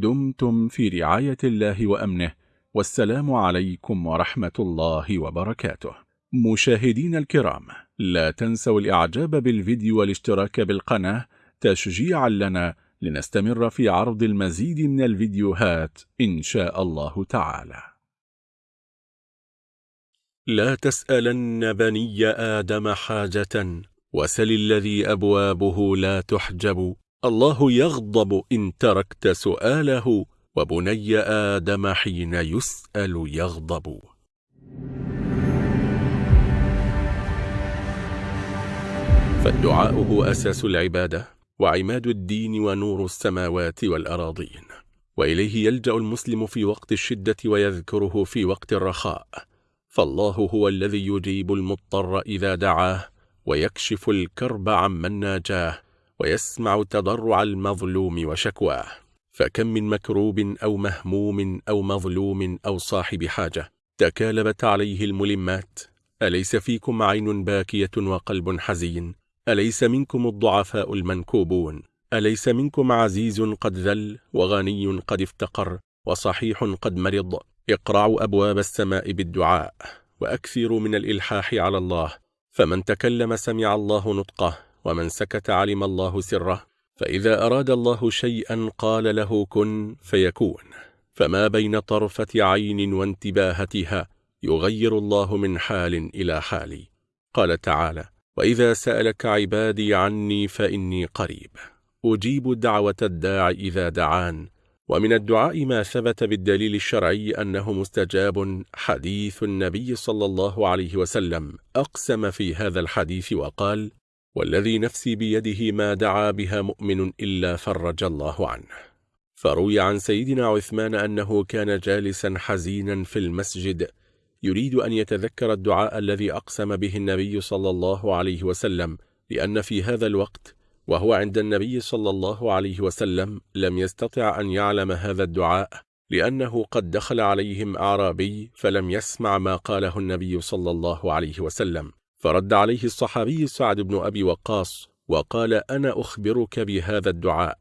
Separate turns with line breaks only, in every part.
دمتم في رعاية الله وأمنه والسلام عليكم ورحمة الله وبركاته. مشاهدين الكرام لا تنسوا الإعجاب بالفيديو والاشتراك بالقناة تشجيعا لنا لنستمر في عرض المزيد من الفيديوهات إن شاء الله تعالى.
لا تسألن بني آدم حاجة وسل الذي أبوابه لا تحجب. الله يغضب إن تركت سؤاله وبني آدم حين يسأل يغضب. فالدعاء هو أساس العبادة وعماد الدين ونور السماوات والأراضين. وإليه يلجأ المسلم في وقت الشدة ويذكره في وقت الرخاء. فالله هو الذي يجيب المضطر إذا دعاه ويكشف الكرب عمن ناجاه. ويسمع تضرع المظلوم وشكواه. فكم من مكروب أو مهموم أو مظلوم أو صاحب حاجة تكالبت عليه الملمات. أليس فيكم عين باكية وقلب حزين؟ أليس منكم الضعفاء المنكوبون؟ أليس منكم عزيز قد ذل وغني قد افتقر وصحيح قد مرض؟ اقرعوا أبواب السماء بالدعاء وأكثروا من الإلحاح على الله. فمن تكلم سمع الله نطقه. ومن سكت علم الله سره فإذا أراد الله شيئا قال له كن فيكون. فما بين طرفة عين وانتباهتها يغير الله من حال إلى حال. قال تعالى وإذا سألك عبادي عني فإني قريب. أجيب دعوة الداع إذا دعان. ومن الدعاء ما ثبت بالدليل الشرعي أنه مستجاب حديث النبي صلى الله عليه وسلم. أقسم في هذا الحديث وقال والذي نفسي بيده ما دعا بها مؤمن إلا فرج الله عنه. فروي عن سيدنا عثمان أنه كان جالسا حزينا في المسجد يريد أن يتذكر الدعاء الذي أقسم به النبي صلى الله عليه وسلم لأن في هذا الوقت وهو عند النبي صلى الله عليه وسلم لم يستطع أن يعلم هذا الدعاء لأنه قد دخل عليهم أعرابي فلم يسمع ما قاله النبي صلى الله عليه وسلم. فرد عليه الصحابي سعد بن أبي وقاص وقال أنا أخبرك بهذا الدعاء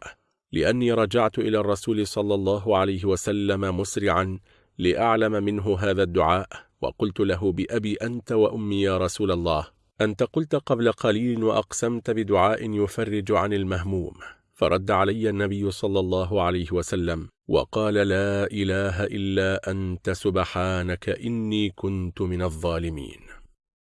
لأني رجعت إلى الرسول صلى الله عليه وسلم مسرعا لأعلم منه هذا الدعاء وقلت له بأبي أنت وأمي يا رسول الله أنت قلت قبل قليل وأقسمت بدعاء يفرج عن المهموم فرد علي النبي صلى الله عليه وسلم وقال لا إله إلا أنت سبحانك إني كنت من الظالمين.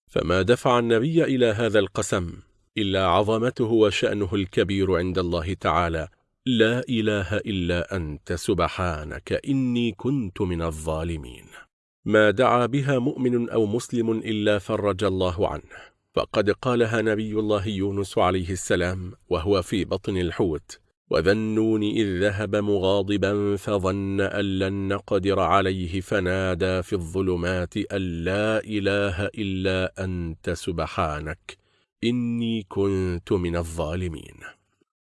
فما دفع النبي إلى هذا القسم إلا عظمته وشأنه الكبير عند الله تعالى لا إله إلا أنت سبحانك إني كنت من الظالمين. ما دعا بها مؤمن أو مسلم إلا فرج الله عنه. فقد قالها نبي الله يونس عليه السلام وهو في بطن الحوت. وذنون إذ ذهب مغاضبا فظن أن لن نقدر عليه فنادى في الظلمات أن لا إله إلا أنت سبحانك إني كنت من الظالمين.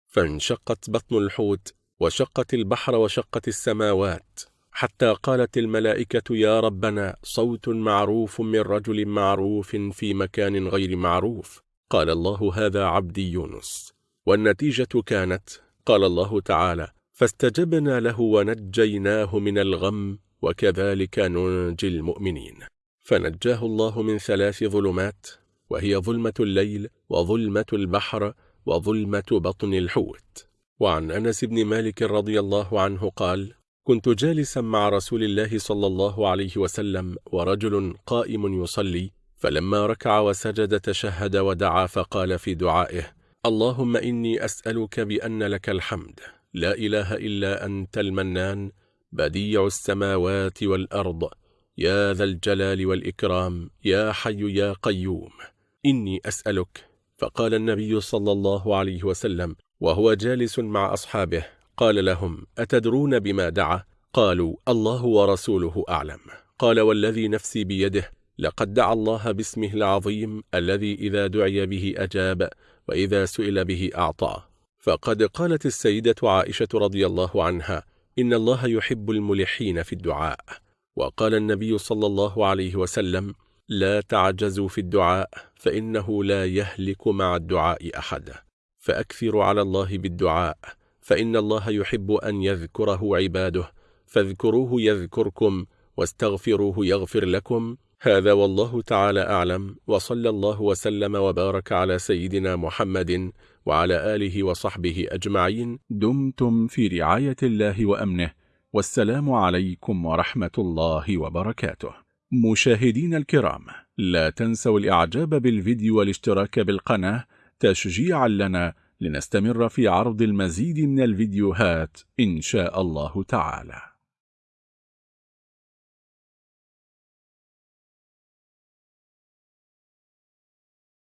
فانشقت بطن الحوت وشقت البحر وشقت السماوات حتى قالت الملائكة يا ربنا صوت معروف من رجل معروف في مكان غير معروف. قال الله هذا عبدي يونس. والنتيجة كانت قال الله تعالى فاستجبنا له ونجيناه من الغم وكذلك ننجي المؤمنين. فنجاه الله من ثلاث ظلمات وهي ظلمة الليل وظلمة البحر وظلمة بطن الحوت. وعن أنس بن مالك رضي الله عنه قال كنت جالسا مع رسول الله صلى الله عليه وسلم ورجل قائم يصلي فلما ركع وسجد تشهد ودعا فقال في دعائه اللهم إني أسألك بأن لك الحمد. لا إله إلا أنت المنان بديع السماوات والأرض. يا ذا الجلال والإكرام يا حي يا قيوم. إني أسألك فقال النبي صلى الله عليه وسلم وهو جالس مع أصحابه قال لهم أتدرون بما دعا؟ قالوا الله ورسوله أعلم. قال والذي نفسي بيده لقد دعا الله باسمه العظيم الذي إذا دعي به أجاب. وإذا سئل به أعطى فقد قالت السيدة عائشة رضي الله عنها إن الله يحب الملحين في الدعاء. وقال النبي صلى الله عليه وسلم لا تعجزوا في الدعاء فإنه لا يهلك مع الدعاء أحد. فأكثروا على الله بالدعاء فإن الله يحب أن يذكره عباده فاذكروه يذكركم واستغفروه يغفر لكم هذا والله تعالى أعلم وصلى الله وسلم وبارك على سيدنا محمد وعلى آله وصحبه أجمعين.
دمتم في رعاية الله وأمنه والسلام عليكم ورحمة الله وبركاته. مشاهدين الكرام لا تنسوا الإعجاب بالفيديو والاشتراك بالقناة تشجيعا لنا لنستمر في عرض المزيد من الفيديوهات إن شاء الله تعالى.